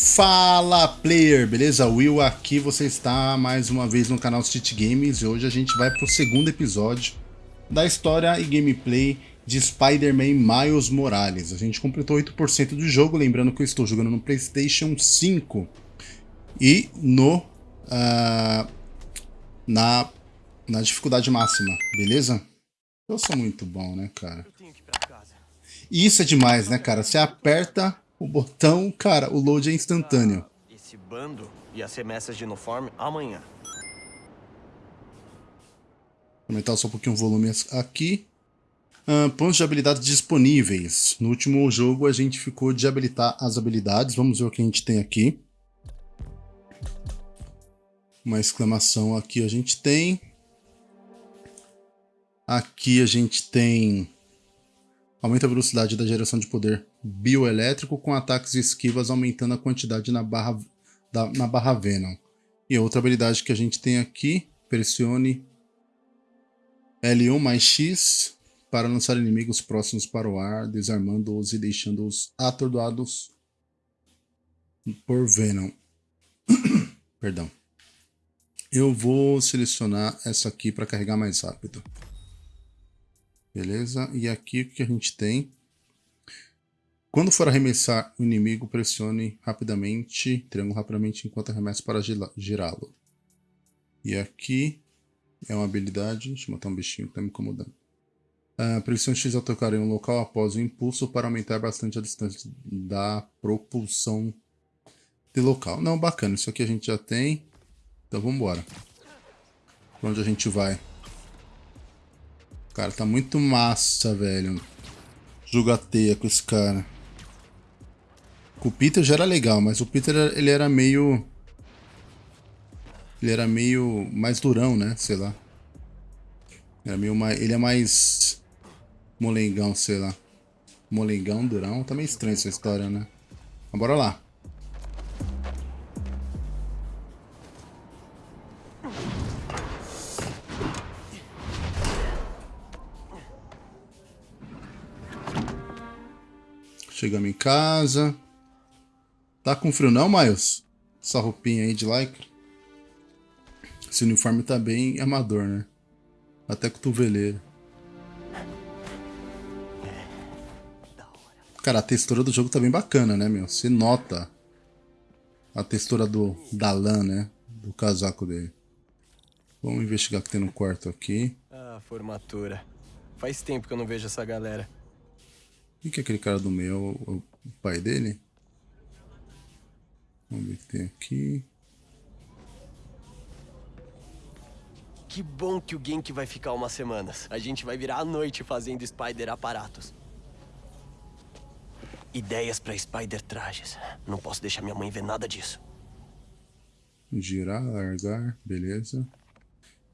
Fala player, beleza? Will aqui, você está mais uma vez no canal Street Games e hoje a gente vai para o segundo episódio da história e gameplay de Spider-Man Miles Morales. A gente completou 8% do jogo, lembrando que eu estou jogando no Playstation 5 e no uh, na, na dificuldade máxima, beleza? Eu sou muito bom, né, cara? E isso é demais, né, cara? Você aperta o botão, cara, o load é instantâneo. Esse bando ia ser message no form amanhã. Aumentar só um pouquinho o volume aqui. Uh, pontos de habilidades disponíveis. No último jogo a gente ficou de habilitar as habilidades. Vamos ver o que a gente tem aqui. Uma exclamação aqui a gente tem. Aqui a gente tem Aumenta a velocidade da geração de poder bioelétrico com ataques e esquivas, aumentando a quantidade na barra, da, na barra Venom. E outra habilidade que a gente tem aqui, pressione L1 mais X para lançar inimigos próximos para o ar, desarmando-os e deixando-os atordoados por Venom. Perdão. Eu vou selecionar essa aqui para carregar mais rápido. Beleza? E aqui o que a gente tem? Quando for arremessar o inimigo, pressione rapidamente, triângulo rapidamente enquanto arremessa para girá-lo. E aqui é uma habilidade, deixa eu matar um bichinho que está me incomodando. Uh, pressione X ao tocar em um local após o impulso para aumentar bastante a distância da propulsão de local. Não, bacana, isso aqui a gente já tem. Então vamos embora. Para onde a gente vai? Cara, tá muito massa, velho. Jogateia com esse cara. Com o Peter já era legal, mas o Peter ele era meio... Ele era meio mais durão, né? Sei lá. Era meio mais... Ele é mais... Molengão, sei lá. Molengão, durão. Tá meio estranho essa história, né? Mas bora lá. Chegamos em casa. Tá com frio não, Miles? Essa roupinha aí de lycra. Esse uniforme tá bem amador, né? Até cotoveleira. Cara, a textura do jogo tá bem bacana, né, meu? Você nota a textura do, da lã, né? Do casaco dele. Vamos investigar o que tem no quarto aqui. Ah, formatura. Faz tempo que eu não vejo essa galera. O que é aquele cara do meio? É o, o pai dele? Vamos ver o que tem aqui. Que bom que o Genki vai ficar umas semanas. A gente vai virar a noite fazendo Spider aparatos. Ideias para Spider trajes. Não posso deixar minha mãe ver nada disso. Girar, largar, beleza.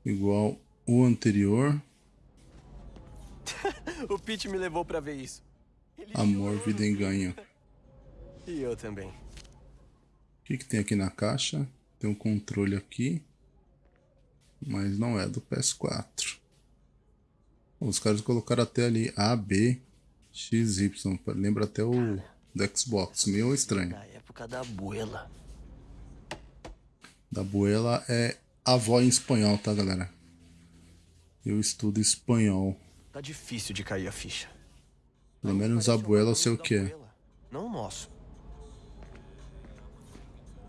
Igual o anterior. o Pete me levou para ver isso. Amor, vida em ganho. E eu também. O que, que tem aqui na caixa? Tem um controle aqui. Mas não é do PS4. Os caras colocaram até ali A, B, X, Y. Lembra até o do Xbox. Meio estranho. Da época da abuela. Da abuela é avó em espanhol, tá, galera? Eu estudo espanhol. Tá difícil de cair a ficha. Pelo menos a Abuela eu sei o que é. Não o nosso.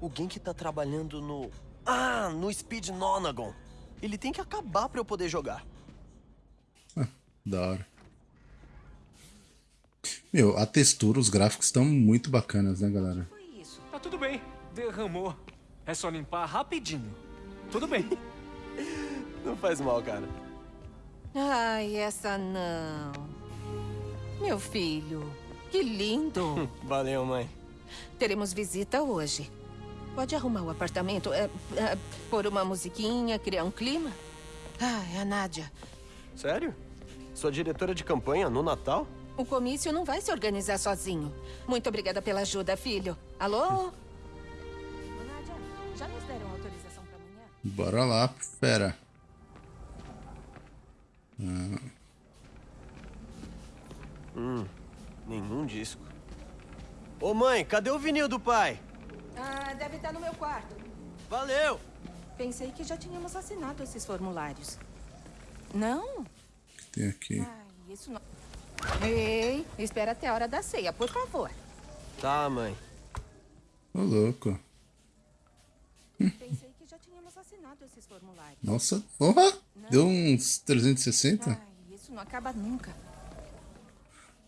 O Genki tá trabalhando no... Ah, no Speed Nonagon. Ele tem que acabar pra eu poder jogar. Ah, da hora. Meu, a textura, os gráficos estão muito bacanas, né, galera? Tá tudo bem. Derramou. É só limpar rapidinho. Tudo bem. não faz mal, cara. Ai, essa não. Meu filho, que lindo. Valeu, mãe. Teremos visita hoje. Pode arrumar o apartamento, é, é, pôr uma musiquinha, criar um clima? Ah, é a Nádia. Sério? Sua diretora de campanha no Natal? O comício não vai se organizar sozinho. Muito obrigada pela ajuda, filho. Alô? Nádia, já nos deram autorização para amanhã? Bora lá, fera. Ah. Hum, nenhum disco. Ô mãe, cadê o vinil do pai? Ah, deve estar no meu quarto. Valeu! Pensei que já tínhamos assinado esses formulários. Não? O que tem aqui? Ai, isso não. Ei, espera até a hora da ceia, por favor. Tá, mãe. Ô, louco. Pensei que já tínhamos assinado esses formulários. Nossa, porra! Deu uns 360? Ai, isso não acaba nunca.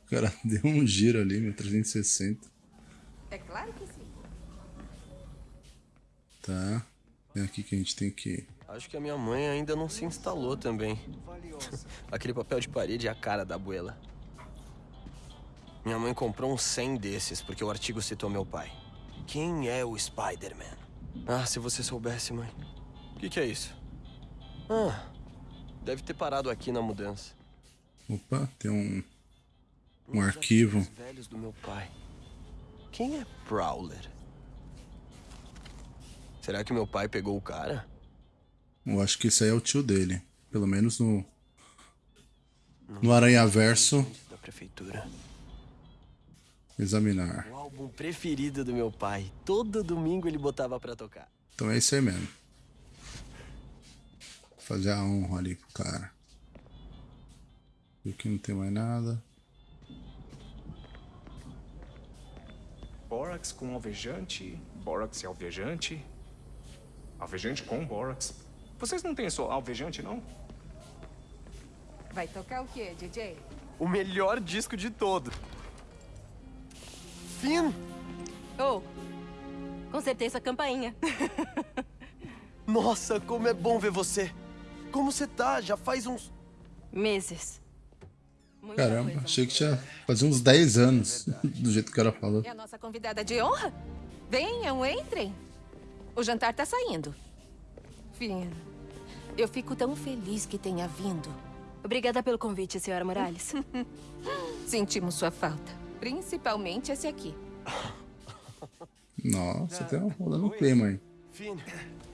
O cara deu um giro ali, meu, 360. É claro que sim. Tá. Tem aqui que a gente tem que... Acho que a minha mãe ainda não se instalou também. Aquele papel de parede é a cara da abuela. Minha mãe comprou uns 100 desses porque o artigo citou meu pai. Quem é o Spider-Man? Ah, se você soubesse, mãe. O que, que é isso? Ah, deve ter parado aqui na mudança. Opa, tem um... Um arquivo. velhos do meu pai. Quem é Prowler? Será que meu pai pegou o cara? Eu acho que esse aí é o tio dele. Pelo menos no... No Aranhaverso. Da prefeitura. Examinar. O álbum preferido do meu pai. Todo domingo ele botava pra tocar. Então é isso aí mesmo. Fazer a honra ali pro cara. Aqui não tem mais nada. Bórax com alvejante, bórax e alvejante. Alvejante com bórax. Vocês não têm só alvejante, não? Vai tocar o quê, DJ? O melhor disco de todos. Finn! Oh, com certeza a campainha. Nossa, como é bom ver você! Como você tá? Já faz uns. Meses. Muita Caramba, achei que tinha fazia uns 10 anos, do jeito que ela falou. É a nossa convidada de honra? Venham, entrem. O jantar tá saindo. Fino. Eu fico tão feliz que tenha vindo. Obrigada pelo convite, senhora Morales. Sentimos sua falta. Principalmente esse aqui. Nossa, tem uma rolando um clima aí. Finn,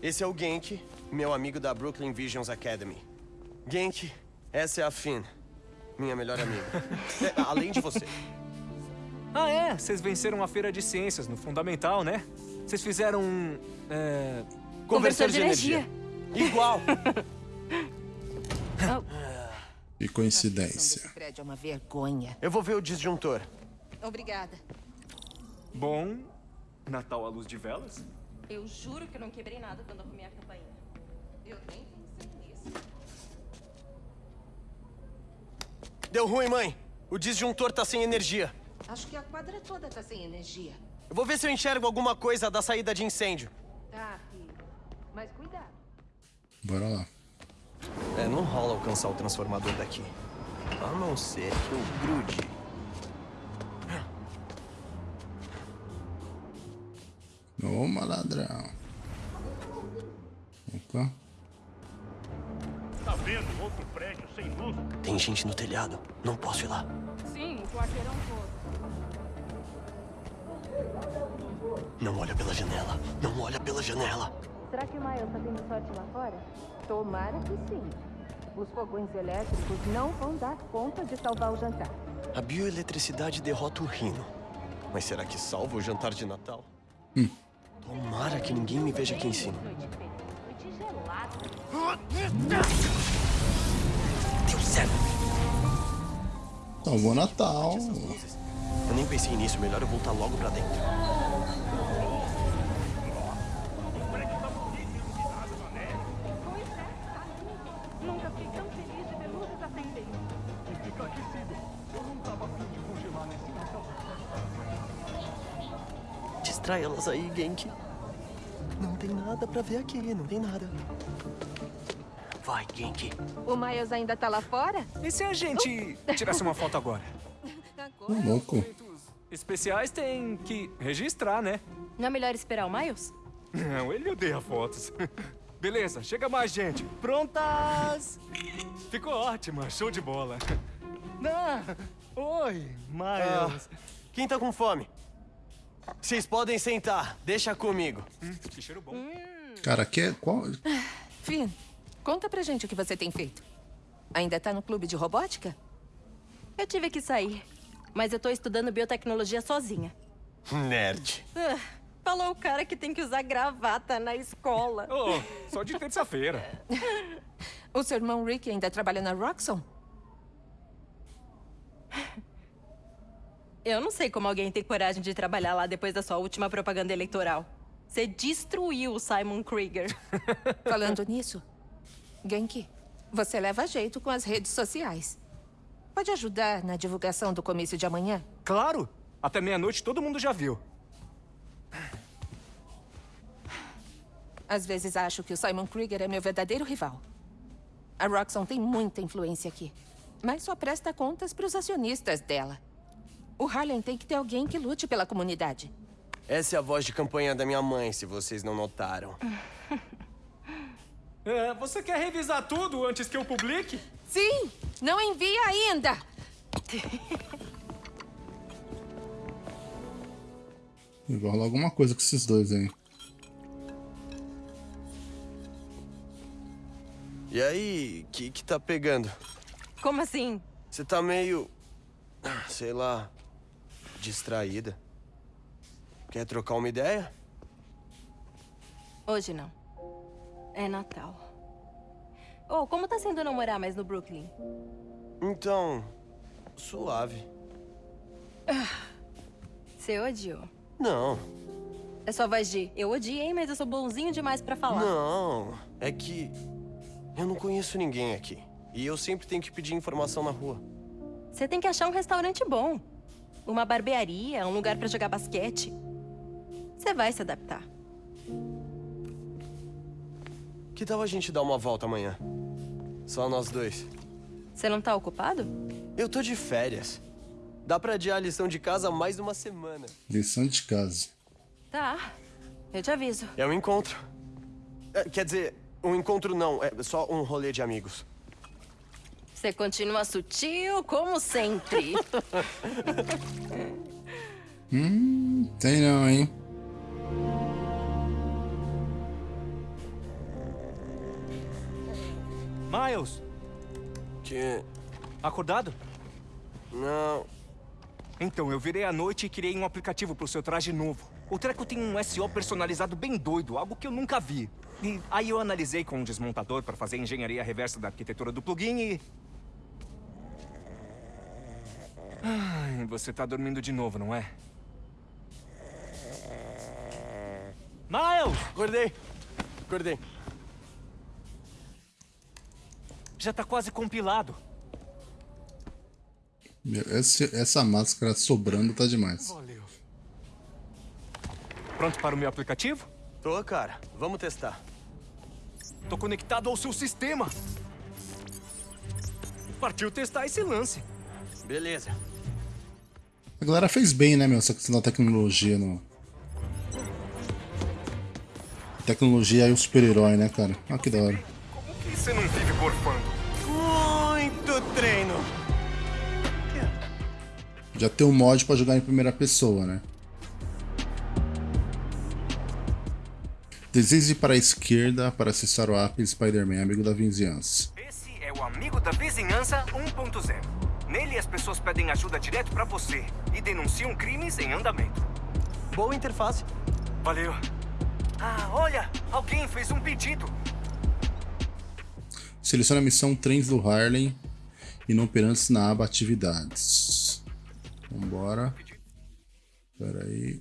esse é o Genk, meu amigo da Brooklyn Visions Academy. Genk, essa é a Finn, minha melhor amiga. É, além de você. Ah, é? Vocês venceram a feira de ciências no Fundamental, né? Vocês fizeram um. É... Conversor de energia. Igual! Que Esse coincidência. prédio é uma vergonha. Eu vou ver o disjuntor. Obrigada. Bom. Natal à luz de velas? Eu juro que eu não quebrei nada quando arrumei a campainha. Eu nem pensei nisso. Deu ruim, mãe. O disjuntor tá sem energia. Acho que a quadra toda tá sem energia. Eu vou ver se eu enxergo alguma coisa da saída de incêndio. Tá, filho. Mas cuidado. Bora lá. É, não rola alcançar o transformador daqui. A não ser que eu grude. Ô, maladrão. Opa. Tem gente no telhado. Não posso ir lá. Sim, o quarteirão todo. Não olha pela janela. Não olha pela janela. Será que o Miles tá tendo sorte lá fora? Tomara que sim. Os fogões elétricos não vão dar conta de salvar o jantar. A bioeletricidade derrota o rino. Mas será que salva o jantar de Natal? Tomara que ninguém me veja aqui em cima. Noite gelada. Certo. Salvou Natal. Eu nem pensei nisso. Melhor eu voltar logo pra dentro. Nunca fiquei tão feliz de ver luzes acendendo. E fica aquecido. Eu não tava afim de congelar nesse Natal. Distrai elas aí, Genki. Não tem nada pra ver aqui. Não tem nada. Vai, Genki. O Miles ainda tá lá fora? E se a gente tirasse uma foto agora? Ô, louco. Eventos especiais tem que registrar, né? Não é melhor esperar o Miles? Não, ele odeia fotos. Beleza, chega mais, gente. Prontas! Ficou ótima, show de bola. Ah, oi, Miles. Quem tá com fome? Vocês podem sentar. Deixa comigo. Hum, que cheiro bom. Cara, que é. Qual... Finn, conta pra gente o que você tem feito. Ainda tá no clube de robótica? Eu tive que sair. Mas eu tô estudando biotecnologia sozinha. Nerd. Ah, Falou o cara que tem que usar gravata na escola. Oh, só de terça-feira. O seu irmão Rick ainda trabalha na Roxxon? Eu não sei como alguém tem coragem de trabalhar lá depois da sua última propaganda eleitoral. Você destruiu o Simon Krieger. Falando nisso, Genki, você leva jeito com as redes sociais. Pode ajudar na divulgação do comício de amanhã? Claro! Até meia-noite todo mundo já viu. Às vezes acho que o Simon Krieger é meu verdadeiro rival. A Roxxon tem muita influência aqui, mas só presta contas para os acionistas dela. O Harlem tem que ter alguém que lute pela comunidade. Essa é a voz de campanha da minha mãe, se vocês não notaram. É, você quer revisar tudo antes que eu publique? Sim! Não envia ainda! Vai rolar alguma coisa com esses dois aí. E aí, que que tá pegando? Como assim? Você tá meio. sei lá. distraída. Quer trocar uma ideia? Hoje não. É Natal. Oh, como tá sendo namorar mais no Brooklyn? Então. suave. Você odiou. Não, É só voz de eu odiei, mas eu sou bonzinho demais pra falar. não. É que. eu não conheço ninguém aqui. E eu sempre tenho que pedir informação na rua. Você tem que achar um restaurante bom. Uma barbearia, um lugar pra jogar basquete. Você vai se adaptar. Que tal a gente dar uma volta amanhã? Só nós dois. Você não tá ocupado? Eu tô de férias. Dá pra adiar a lição de casa mais uma semana. Lição de casa. Tá. Eu te aviso. É um encontro. É, quer dizer, um encontro não, é só um rolê de amigos. Você continua sutil como sempre. Tem não, hein? Miles, Que. acordado? Não. Então, eu virei à noite e criei um aplicativo pro seu traje novo. O treco tem um SEO personalizado bem doido, algo que eu nunca vi. E aí eu analisei com um desmontador para fazer a engenharia reversa da arquitetura do plugin e... Ai, você tá dormindo de novo, não é? Miles! Acordei. Acordei. Já tá quase compilado. Meu, esse- essa máscara sobrando tá demais. Valeu. Pronto para o meu aplicativo? Tô, cara. Vamos testar. Tô conectado ao seu sistema. Partiu testar esse lance. Beleza. A galera fez bem, né, meu? Essa questão da tecnologia no. Tecnologia e o super-herói, né, cara? Olha que da hora. Você não vive gorfando? Muito treino. Já tem um mod pra jogar em primeira pessoa, né? Deslize para a esquerda para acessar o app Spider-Man, amigo da vizinhança. Esse é o Amigo da Vizinhança 1.0. Nele as pessoas pedem ajuda direto pra você e denunciam crimes em andamento. Boa interface. Valeu. Ah, olha! Alguém fez um pedido. Selecione a missão Trens do Harlem inoperantes na aba Atividades. Vambora. Pera aí.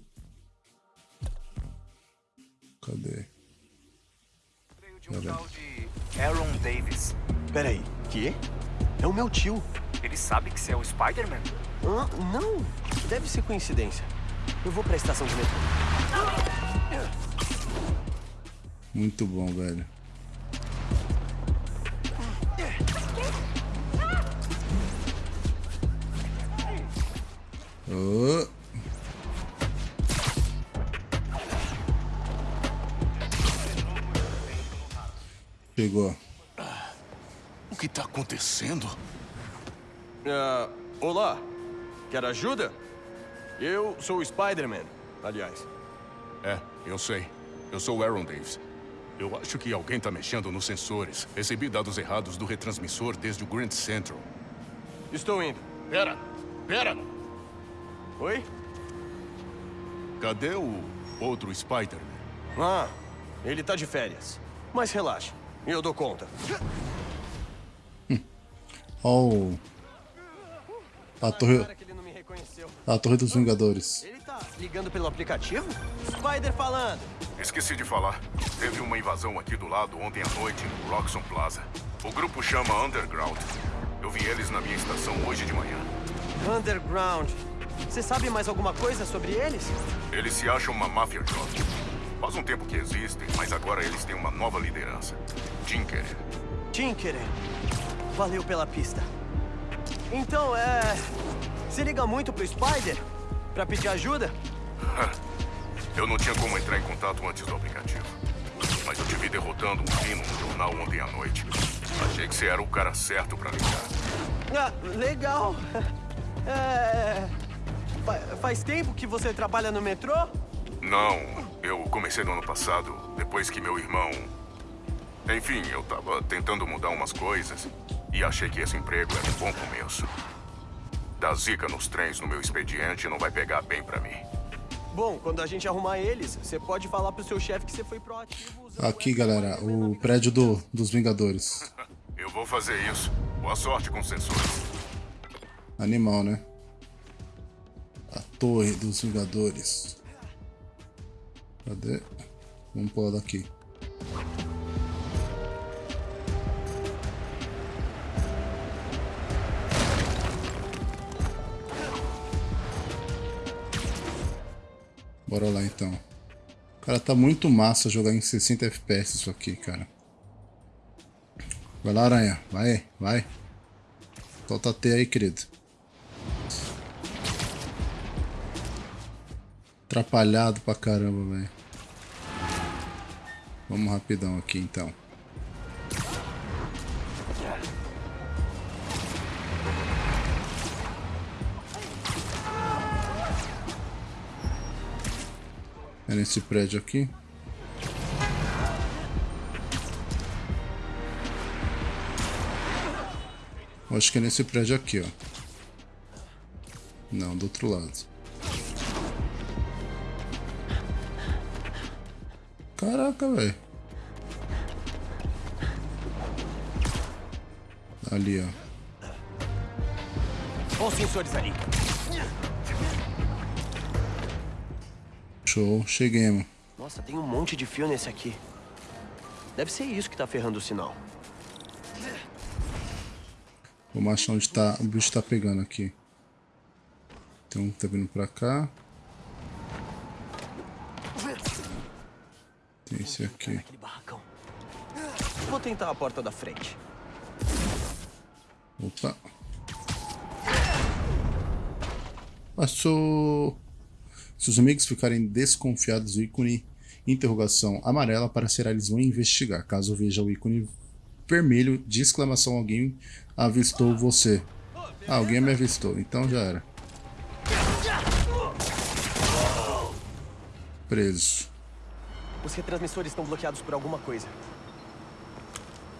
Cadê? Veio de um tal de Aaron Davis. Peraí. Que? É o meu tio. Ele sabe que você é o Spider-Man? Ah, não. Deve ser coincidência. Eu vou pra estação de metrô. Muito bom, velho. Ô. Pegou. O que tá acontecendo? Ah, olá. Quer ajuda? Eu sou o Spider-Man, aliás. É, eu sei. Eu sou o Aaron Davis. Eu acho que alguém tá mexendo nos sensores. Recebi dados errados do retransmissor desde o Grand Central. Estou indo. Pera! Pera! Oi? Cadê o, Outro Spider-Man. Ah, ele tá de férias. Mas relaxa, eu dou conta. Oh. A torre, a torre dos Vingadores. Ele tá ligando pelo aplicativo? Spider falando. Esqueci de falar. Teve uma invasão aqui do lado ontem à noite no Roxxon Plaza. O grupo chama Underground. Eu vi eles na minha estação hoje de manhã. Underground. Você sabe mais alguma coisa sobre eles? Eles se acham uma máfia jovem. Faz um tempo que existem, mas agora eles têm uma nova liderança. Tinkerer. Tinkerer. Valeu pela pista. Então, é... Se liga muito pro Spider? Pra pedir ajuda? Eu não tinha como entrar em contato antes do aplicativo. Mas eu te vi derrotando um fino no jornal ontem à noite. Achei que você era o cara certo pra ligar. Ah, legal. É... fa- Faz tempo que você trabalha no metrô? Não, eu comecei no ano passado, depois que meu irmão. Enfim, eu tava tentando mudar umas coisas e achei que esse emprego era um bom começo. Dar zica nos trens no meu expediente não vai pegar bem pra mim. Bom, quando a gente arrumar eles, você pode falar pro seu chefe que você foi proativo usando Aqui, galera, o prédio do, dos Vingadores. Eu vou fazer isso. Boa sorte com os sensores. Animal, né? Torre dos Vingadores. Cadê? Vamos pular daqui. Bora lá então. Cara, tá muito massa jogar em 60 FPS isso aqui, cara. Vai lá, aranha. Vai, vai. Solta T aí, querido. Atrapalhado pra caramba, velho. Vamos rapidão aqui, então. É nesse prédio aqui. Acho que é nesse prédio aqui, ó. Não, do outro lado. Caraca, velho. Ali, ó. Os sensores ali. Show, cheguemos. Nossa, tem um monte de fio nesse aqui. Deve ser isso que tá ferrando o sinal. Vamos achar onde tá, o bicho tá pegando aqui. Tem um que tá vindo pra cá. Esse aqui. Vou tentar a porta da frente. Opa. Passou. Se os amigos ficarem desconfiados do ícone interrogação amarela aparecerá, eles vão investigar. Caso veja o ícone vermelho de exclamação, alguém avistou você. Ah, alguém me avistou, então já era. Preso. Os retransmissores estão bloqueados por alguma coisa.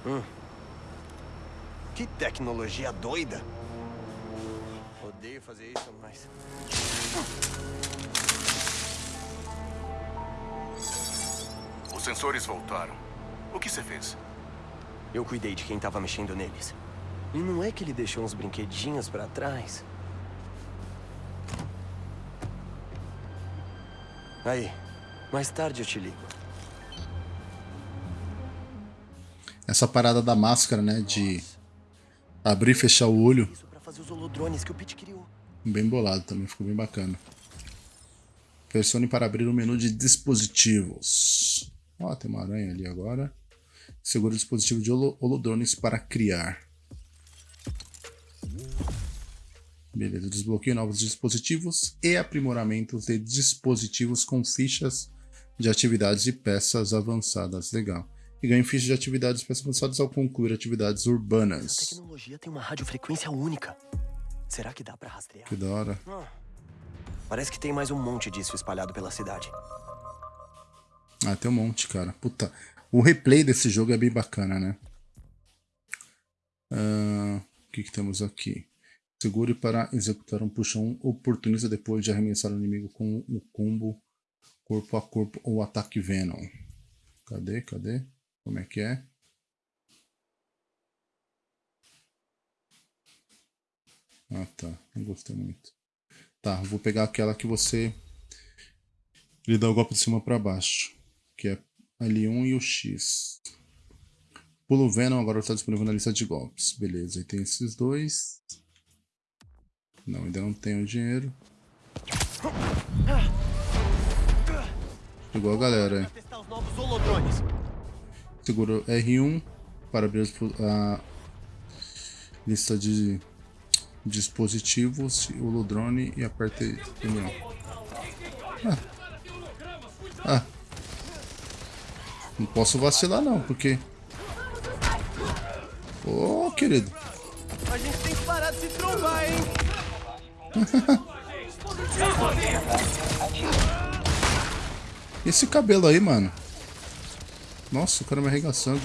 Hum. Que tecnologia doida! Odeio fazer isso, mas. Os sensores voltaram. O que você fez? Eu cuidei de quem tava mexendo neles. E não é que ele deixou uns brinquedinhos pra trás? Aí, mais tarde eu te ligo. Essa parada da máscara, né? De abrir e fechar o olho. Isso pra fazer os holodrones que o Pete criou. Bem bolado também, ficou bem bacana. Pressione para abrir o menu de dispositivos. Ó, tem uma aranha ali agora. Segura o dispositivo de holo holodrones para criar. Beleza, desbloqueio novos dispositivos e aprimoramentos de dispositivos com fichas de atividades e peças avançadas. Legal. E ganhe fichas de atividades e peças avançadas ao concluir atividades A urbanas. tecnologia tem uma radiofrequência única. Será que dá pra rastrear? Que da hora. Parece que tem mais um monte disso espalhado pela cidade. Ah, tem um monte, cara. Puta. O replay desse jogo é bem bacana, né? Ah, o que, que temos aqui? Segure para executar um puxão oportunista depois de arremessar o inimigo com o combo Corpo a corpo ou ataque Venom. Cadê? Cadê? Como é que é? Ah, tá. Não gostei muito. Tá, vou pegar aquela que você... Ele dá o golpe de cima pra baixo. Que é L1 e o X. Pulo Venom agora está disponível na lista de golpes. Beleza, e tem esses dois. Não, ainda não tenho dinheiro. Igual a galera. Seguro R1 para abrir a lista de dispositivos, o Ludrone e aperte M1. Ah. ah. Não posso vacilar não, porque... Ô, oh, querido. A gente tem que parar de se trombar, hein? Esse cabelo aí, mano. Nossa, o cara me arregaçando.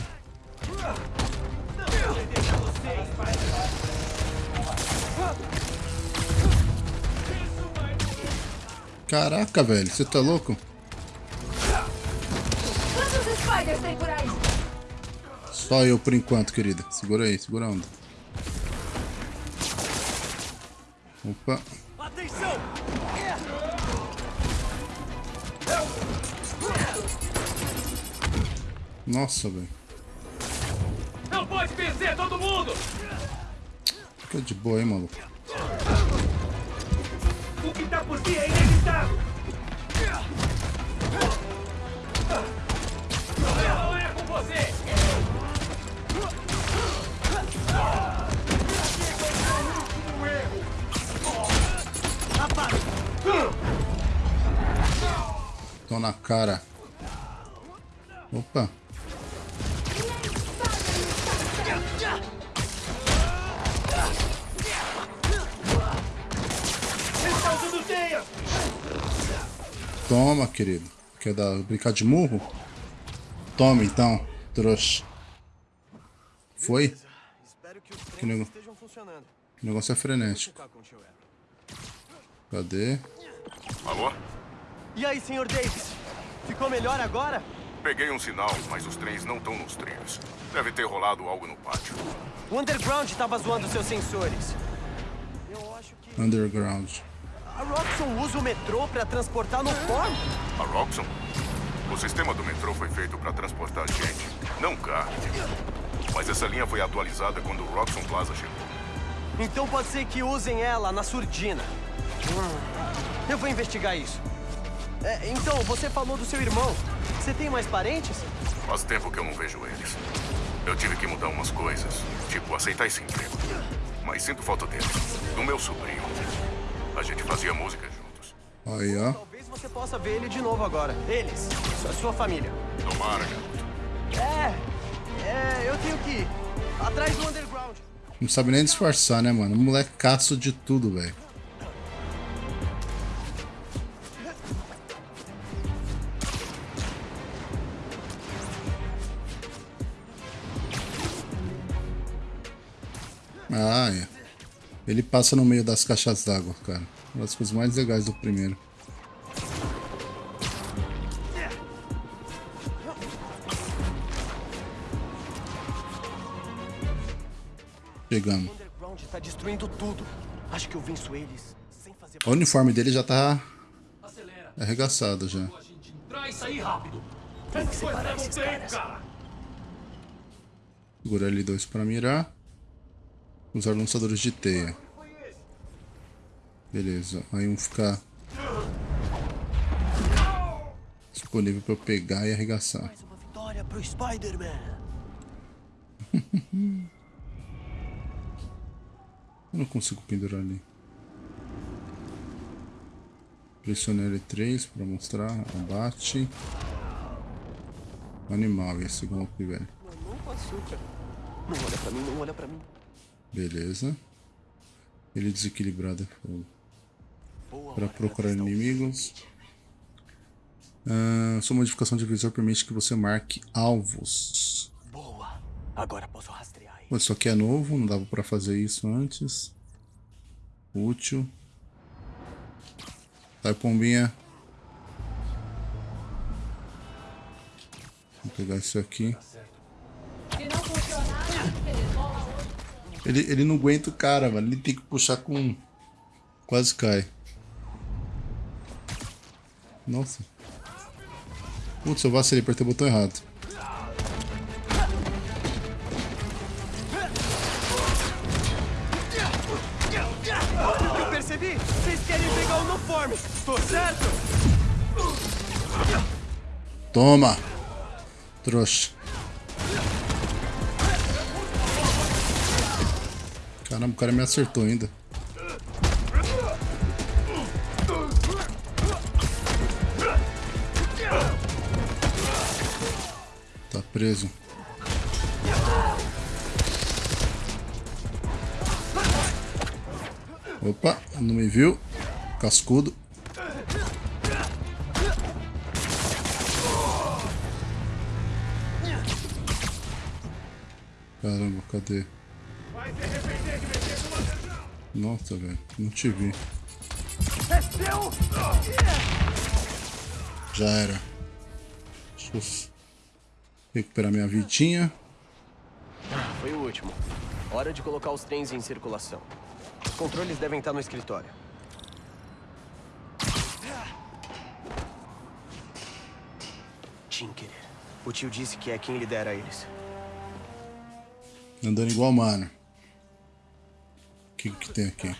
Caraca, velho, você tá louco? Só eu por enquanto, querida. Segura aí, segura a onda. Opa. Nossa, velho. Não pode vencer todo mundo! Fica de boa aí, maluco. O que tá por vir é inevitável! Não é com você! Tô na cara. Opa. Toma, querido. Quer dar, brincar de murro? Toma então, trouxa. Foi? Que, nego... que negócio é frenético. Cadê? Alô? E aí, senhor Davis? Ficou melhor agora? Peguei um sinal, mas os trens não estão nos trilhos. Deve ter rolado algo no pátio. O Underground estava zoando seus sensores. Underground. A Roxxon usa o metrô para transportar no form? A Roxxon? O sistema do metrô foi feito para transportar gente, não carne. Mas essa linha foi atualizada quando o Roxxon Plaza chegou. Então pode ser que usem ela na surdina. Eu vou investigar isso. É, então, você falou do seu irmão. Você tem mais parentes? Faz tempo que eu não vejo eles. Eu tive que mudar umas coisas, tipo aceitar esse emprego. Mas sinto falta deles, do meu sobrinho. A gente fazia música juntos. Aí, ó. Talvez você possa ver ele de novo agora. Eles, a sua família. Tomara, garoto. É, é, eu tenho que ir. Atrás do underground. Não sabe nem disfarçar, né, mano? Molecaço de tudo, velho. Ele passa no meio das caixas d'água, cara. Uma das coisas mais legais do primeiro. Chegamos. Tá destruindo tudo. Acho que eu venço eles sem fazer... O uniforme dele já tá arregaçado já. Segura L2 para mirar. Usar lançadores de teia. Beleza. Aí um ficar disponível para eu pegar e arregaçar. Mais uma vitória pro Spider-Man. Eu não consigo pendurar ali. Pressione L3 para mostrar. Abate. Animal esse golpe, velho. Com açúcar. Não olha pra mim, não olha pra mim. Beleza. Ele desequilibrado é. Boa Para procurar inimigos. Ah, sua modificação de visor permite que você marque alvos. Boa. Agora posso rastrear. Pô, Isso aqui é novo, não dava pra fazer isso antes. Útil. Sai, pombinha. pegar isso aqui. Ele, ele não aguenta o cara, mano. Ele tem que puxar com... Quase cai. Nossa. Putz, eu vacilei, apertei o botão errado. Eu percebi! Vocês querem pegar o uniforme! Tô certo? Toma! Trouxa. Caramba, o cara me acertou ainda. Tá preso. Opa, não me viu. Cascudo. Caramba, cadê? Nossa, velho, não te vi. Já era. Deixa eu recuperar minha vidinha. Foi o último. Hora de colocar os trens em circulação. Os controles devem estar no escritório. Tinkerer. O tio disse que é quem lidera eles. Andando igual mano. O que, que tem aqui?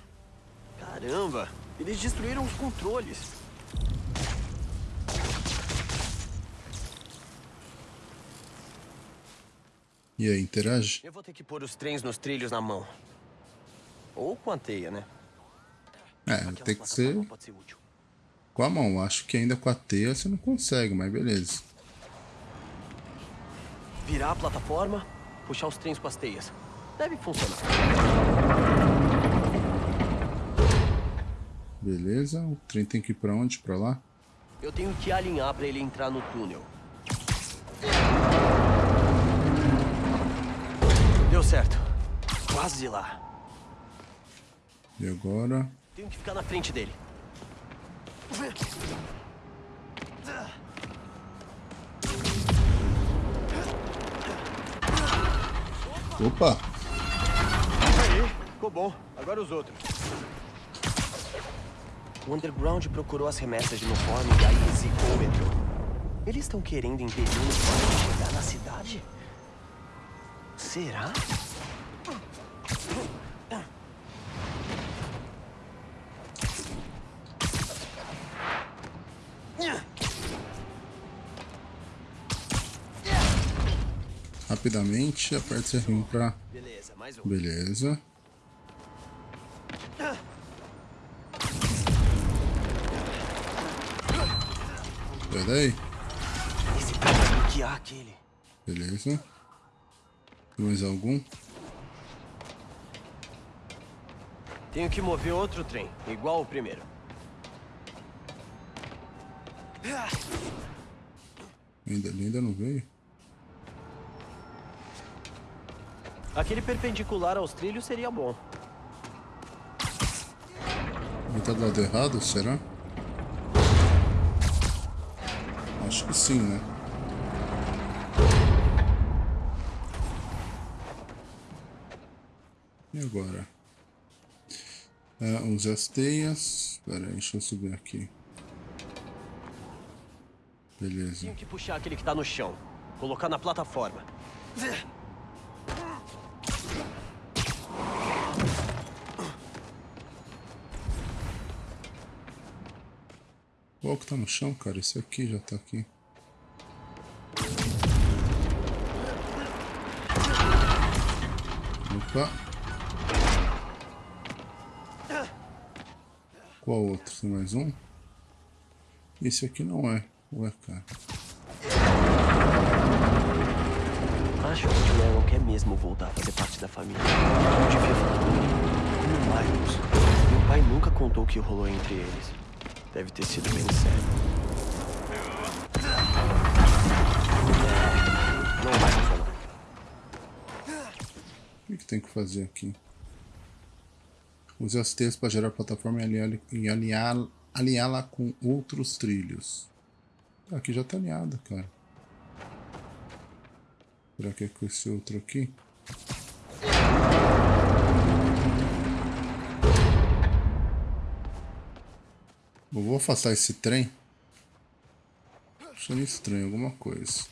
Caramba! Eles destruíram os controles. E aí, interage? Eu vou ter que pôr os trens nos trilhos na mão. Ou com a teia, né? É, Aquela tem que ser Pode ser útil. com a mão. Acho que ainda com a teia você não consegue, mas beleza. Virar a plataforma, puxar os trens com as teias. Deve funcionar. Beleza. O trem tem que ir pra onde? Pra lá? Eu tenho que alinhar pra ele entrar no túnel. Deu certo. Quase lá. E agora? Tenho que ficar na frente dele. Opa! Aí, ficou bom. Agora os outros. O Underground procurou as remessas de uniforme e aí zicou o metrô. Eles estão querendo impedir o uniforme de chegar na cidade? Será? Rapidamente, aperte R1 pra... Beleza, daí. Esse cara vai bloquear aquele. Beleza. Mais algum? Tenho que mover outro trem, igual o primeiro. Ainda, ainda não veio? Aquele perpendicular aos trilhos seria bom. Ele tá do lado errado, será? Acho que sim, né? E agora? É, usar as teias. Pera aí, deixa eu subir aqui. Beleza. Tenho que puxar aquele que tá no chão. Colocar na plataforma. Qual que tá no chão, cara? Esse aqui já tá aqui. Opa. Qual outro? Tem mais um? Esse aqui não é. Ué, cara. Acho que o Aaron quer mesmo voltar a fazer parte da família. Eu devia falar. Como Miles. Meu pai nunca contou o que rolou entre eles. Deve ter sido bem sério. Não vai funcionar. O que, tem que fazer aqui? Use as teias para gerar a plataforma e alinhá-la com outros trilhos. Aqui já tá alinhada, cara. Será que é com esse outro aqui? Eu vou afastar esse trem. Achando estranho alguma coisa.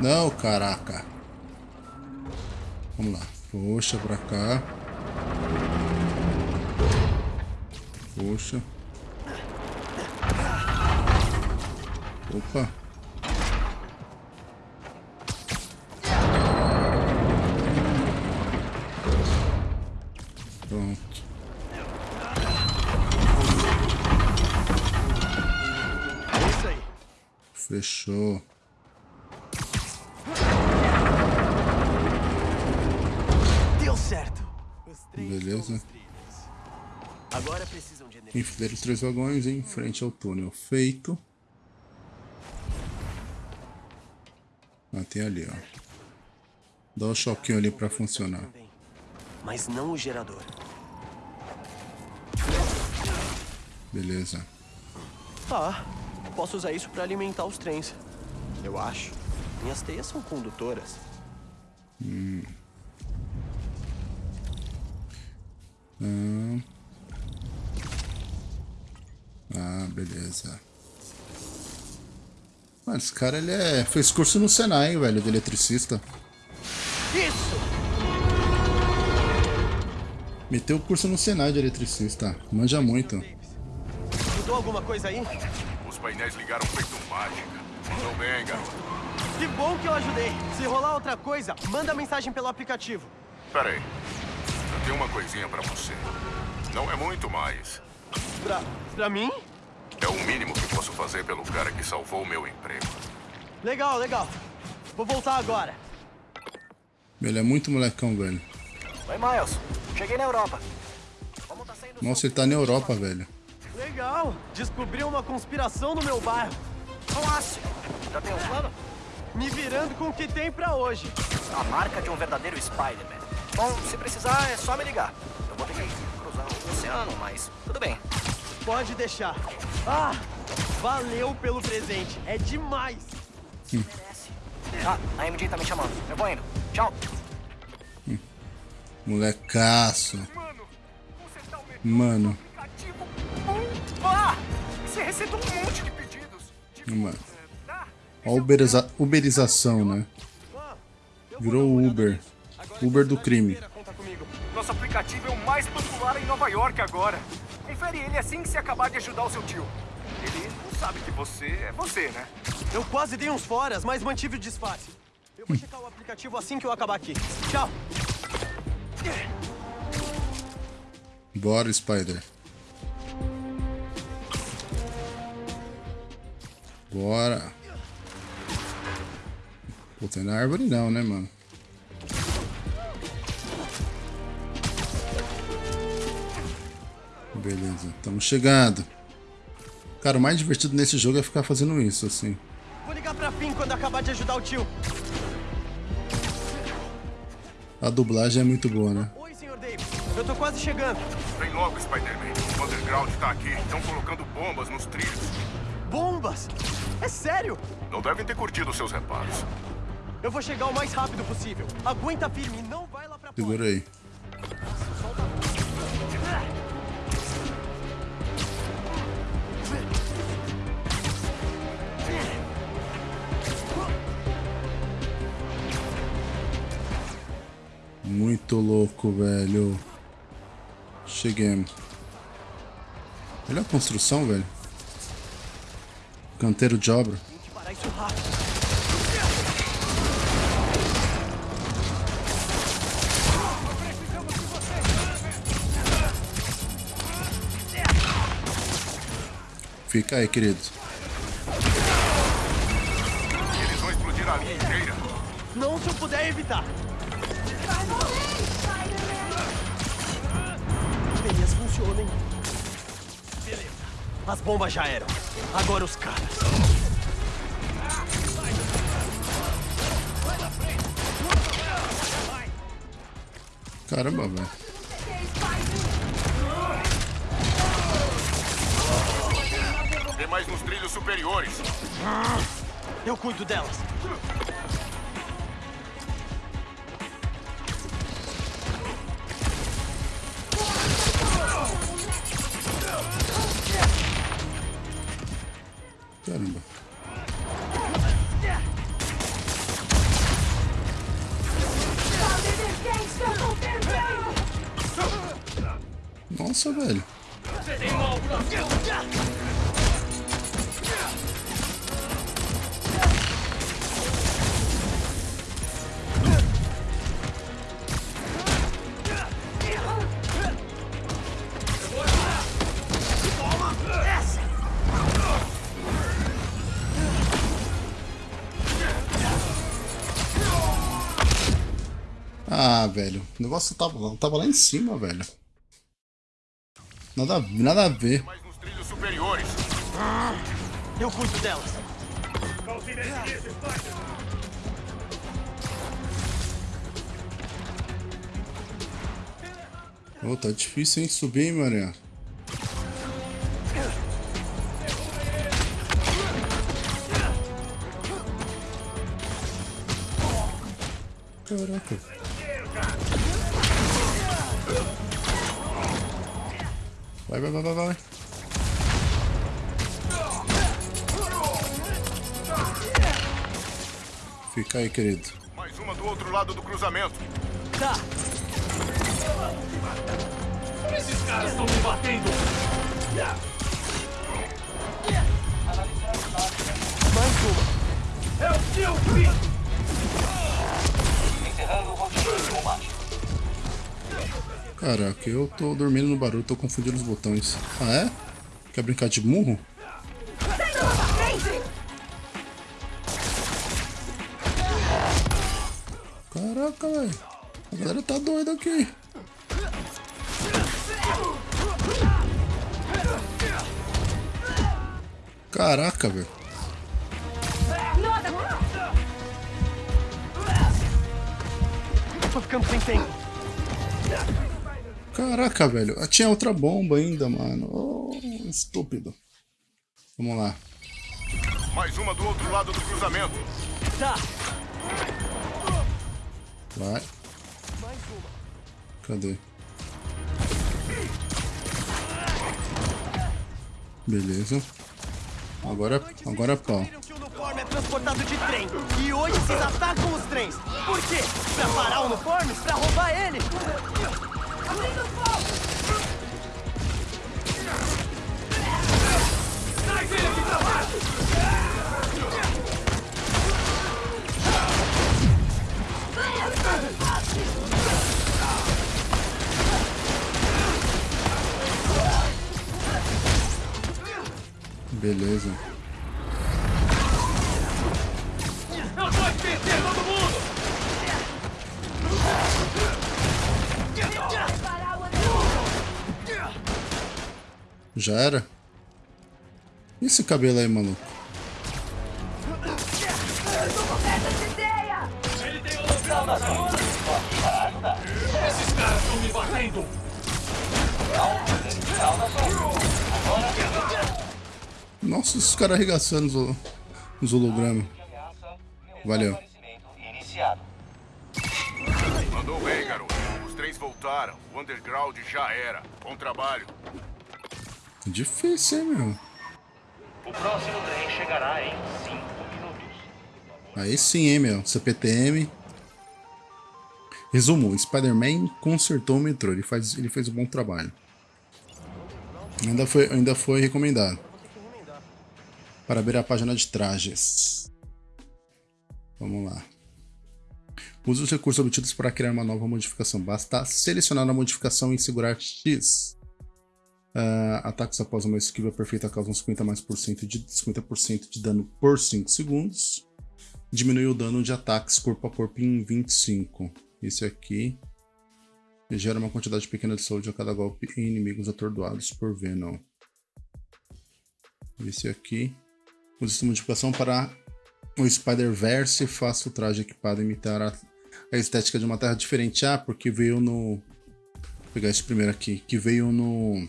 Não, caraca. Vamos lá. Poxa, pra cá. Poxa. Opa. Pronto. Fechou. Deu certo. Beleza. Agora precisam de energia. Enfileira os três vagões em frente ao túnel. Feito. Ah, tem ali, ó. Dá o choquinho ali pra funcionar. Mas não o gerador. Beleza. Ah, posso usar isso pra alimentar os trens. Eu acho. Minhas teias são condutoras. Ah, ah beleza. Mano, esse cara ele é... fez curso no Senai, velho, de eletricista. Isso! Meteu o curso no Senai de eletricista. Manja muito. Mudou alguma coisa aí? Os painéis ligaram feito mágica. Mandou bem, garoto. Que bom que eu ajudei. Se rolar outra coisa, manda mensagem pelo aplicativo. Pera aí. Eu tenho uma coisinha pra você. Não é muito mais. Pra, pra mim? É o mínimo que posso fazer pelo cara que salvou o meu emprego. Legal, legal. Vou voltar agora. Ele é muito molecão, velho. Oi, Miles. Cheguei na Europa. Como tá saindo Nossa, ele tá na Europa, velho. Legal. Descobriu uma conspiração no meu bairro. Nossa, já tem um plano? Me virando com o que tem pra hoje. A marca de um verdadeiro Spider-Man. Bom, se precisar, é só me ligar. Eu vou ter que cruzar o oceano, mas tudo bem. Pode deixar. Ah, valeu pelo presente. É demais. Merece. Ah, a MJ tá me chamando. Eu vou indo. Tchau. Pedidos. Tipo, Mano. ah, A uberiza... uberização, né? Virou Uber. Uber do tá crime. inteira, Conta comigo. Nosso aplicativo é o mais popular em Nova York agora. Confere ele assim que você acabar de ajudar o seu tio. Ele não sabe que você é você, né? Eu quase dei uns foras, mas mantive o disfarce. Eu vou checar o aplicativo assim que eu acabar aqui. Tchau. Bora, Spider. Bora. Pô, na árvore não, né, mano? Beleza, estamos chegando. Cara, o mais divertido nesse jogo é ficar fazendo isso, assim. Vou ligar pra Finn quando acabar de ajudar o tio. A dublagem é muito boa, né? Oi, Sr. Davis. Eu tô quase chegando. Vem logo, Spider-Man. O Underground tá aqui. Estão colocando bombas nos trilhos. Bombas? É sério? Não devem ter curtido seus reparos. Eu vou chegar o mais rápido possível. Aguenta firme, não vai lá pra. Segura aí. Muito louco, velho. Cheguemos. Olha a construção, velho. Canteiro de obra. Fica aí, querido. Eles vão explodir a linha inteira. Não se eu puder evitar. Funcionem. Beleza. As bombas já eram. Agora os caras. Caramba, velho. Tem mais nos trilhos superiores. Eu cuido delas. Caramba. Nossa, velho. Ah, velho. O negócio tava, tava lá em cima, velho. Nada, nada a ver. Mais nos trilhos superiores. Eu cuido delas. Ô, tá difícil, hein? Subir, hein, Maria? Caraca. Vai, vai, vai, vai, vai. Fica aí, querido. Mais uma do outro lado do cruzamento. Tá. Esses caras estão me batendo! Mais uma. É o seu fim! Caraca, eu tô dormindo no barulho, tô confundindo os botões. Ah, é? Quer brincar de murro? Caraca, velho. A galera tá doida aqui. Caraca, velho. Tô ficando sem tempo. Caraca, velho. Ah, Tinha outra bomba ainda, mano. Oh, estúpido. Vamos lá. Mais uma do outro lado do cruzamento. Tá. Vai. Cadê? Beleza. Agora, agora é pau. Viram que o uniforme é transportado de trem. E hoje vocês atacam os trens. Por quê? Pra parar o uniforme? Pra roubar ele? Beleza. Já era? E esse cabelo aí, maluco? Esses caras estão me! Nossa, esses caras arregaçando os, os hologramas. Valeu. Mandou bem, garoto. Os trens voltaram. O underground já era. Bom trabalho. Difícil, hein, meu? O próximo trem chegará em 5 minutos. Aí sim, hein, meu? CPTM. Resumo, Spider-Man consertou o metrô. Ele, faz, ele fez um bom trabalho. Ainda foi, ainda foi recomendado. Para ver a página de trajes. Vamos lá. Use os recursos obtidos para criar uma nova modificação. Basta selecionar a modificação e segurar X. Ah, ataques após uma esquiva perfeita causam 50 mais por cento de 50% de dano por 5 segundos. Diminui o dano de ataques corpo a corpo em 25. Esse aqui gera uma quantidade pequena de saúde a cada golpe em inimigos atordoados por Venom. Esse aqui usa essa modificação para o Spider-Verse faça o traje equipado imitar a, a estética de uma terra diferente. Ah, porque veio no... Vou pegar esse primeiro aqui. Que veio no...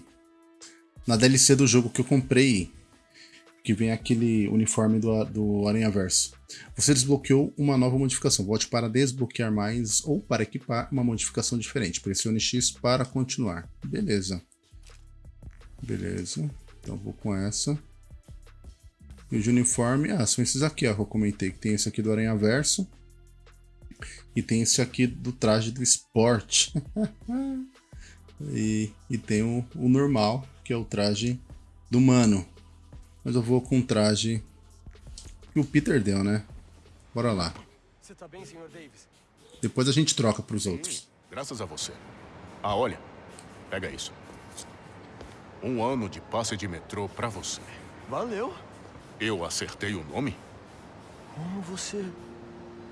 Na DLC do jogo que eu comprei. que vem aquele uniforme do, do Aranha Verso. Você desbloqueou uma nova modificação. Volte para desbloquear mais ou para equipar uma modificação diferente. Pressione X para continuar. Beleza. Beleza. Então vou com essa. E de uniforme, ah, são esses aqui, ó, que eu comentei. Que tem esse aqui do Aranha Verso. E tem esse aqui do traje do esporte. e, e tem o, o normal, que é o traje do Mano. Mas eu vou com o traje que o Peter deu, né? Bora lá. Você tá bem? Depois a gente troca pros outros. Graças a você. Ah, olha. Pega isso. Um ano de passe de metrô pra você. Valeu. Eu acertei o nome? Como você...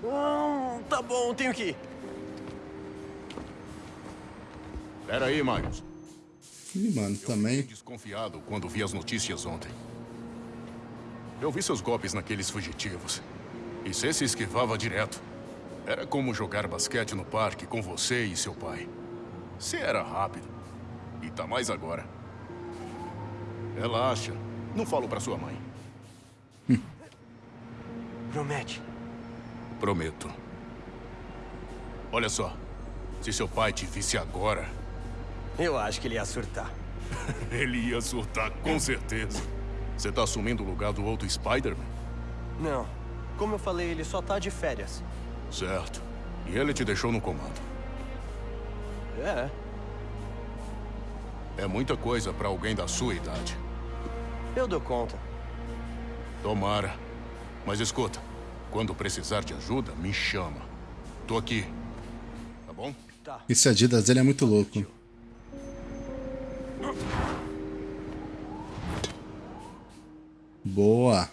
Ah, tá bom, tenho que ir. Pera aí, Miles. Ih, mano, também. desconfiado quando vi as notícias ontem. Eu vi seus golpes naqueles fugitivos. E você se esquivava direto. Era como jogar basquete no parque com você e seu pai. Você era rápido. E tá mais agora. Relaxa. Não falo pra sua mãe. Promete. Prometo. Olha só. Se seu pai te visse agora... Eu acho que ele ia surtar. ele ia surtar, com certeza. Você tá assumindo o lugar do outro Spider-Man? Não. Como eu falei, ele só tá de férias. Certo. E ele te deixou no comando. É. É muita coisa pra alguém da sua idade. Eu dou conta. Tomara. Mas escuta, quando precisar de ajuda, me chama. Tô aqui. Tá bom? Esse Adidas dele é muito louco. Boa.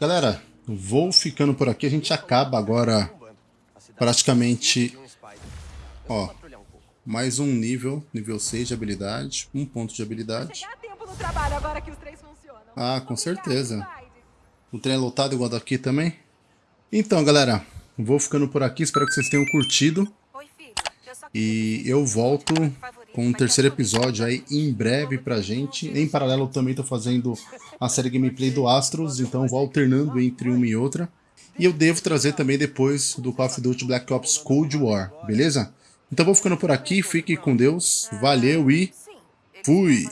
Galera, vou ficando por aqui. A gente acaba agora praticamente... Ó, mais um nível, nível 6 de habilidade. Um ponto de habilidade. Ah, com certeza. O trem é lotado igual daqui também. Então, galera, vou ficando por aqui. Espero que vocês tenham curtido. E eu volto com um terceiro episódio aí em breve pra gente. Em paralelo, eu também tô fazendo a série gameplay do Astros, então vou alternando entre uma e outra. E eu devo trazer também depois do Call of Duty Black Ops Cold War, beleza? Então vou ficando por aqui, fique com Deus, valeu e fui!